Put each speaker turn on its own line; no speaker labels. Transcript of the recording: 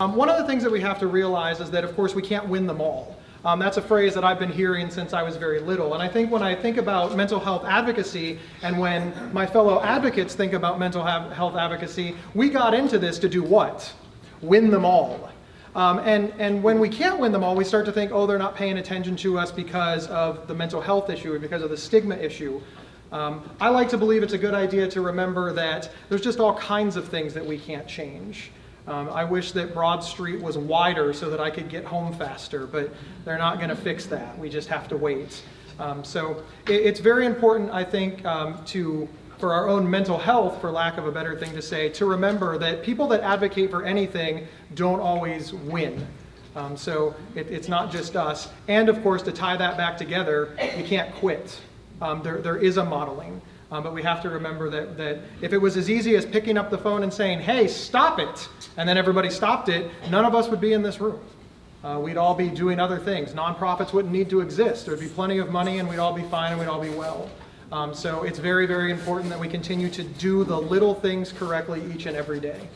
Um, one of the things that we have to realize is that, of course, we can't win them all. Um, that's a phrase that I've been hearing since I was very little. And I think when I think about mental health advocacy and when my fellow advocates think about mental health advocacy, we got into this to do what? Win them all. Um, and, and when we can't win them all, we start to think, oh, they're not paying attention to us because of the mental health issue or because of the stigma issue. Um, I like to believe it's a good idea to remember that there's just all kinds of things that we can't change. Um, I wish that Broad Street was wider so that I could get home faster, but they're not going to fix that. We just have to wait. Um, so it, it's very important, I think, um, to for our own mental health, for lack of a better thing to say, to remember that people that advocate for anything don't always win. Um, so it, it's not just us. And of course, to tie that back together, you can't quit. Um, there, there is a modeling. Um, but we have to remember that, that if it was as easy as picking up the phone and saying, hey, stop it, and then everybody stopped it, none of us would be in this room. Uh, we'd all be doing other things. Nonprofits wouldn't need to exist. There'd be plenty of money and we'd all be fine and we'd all be well. Um, so it's very, very important that we continue to do the little things correctly each and every day.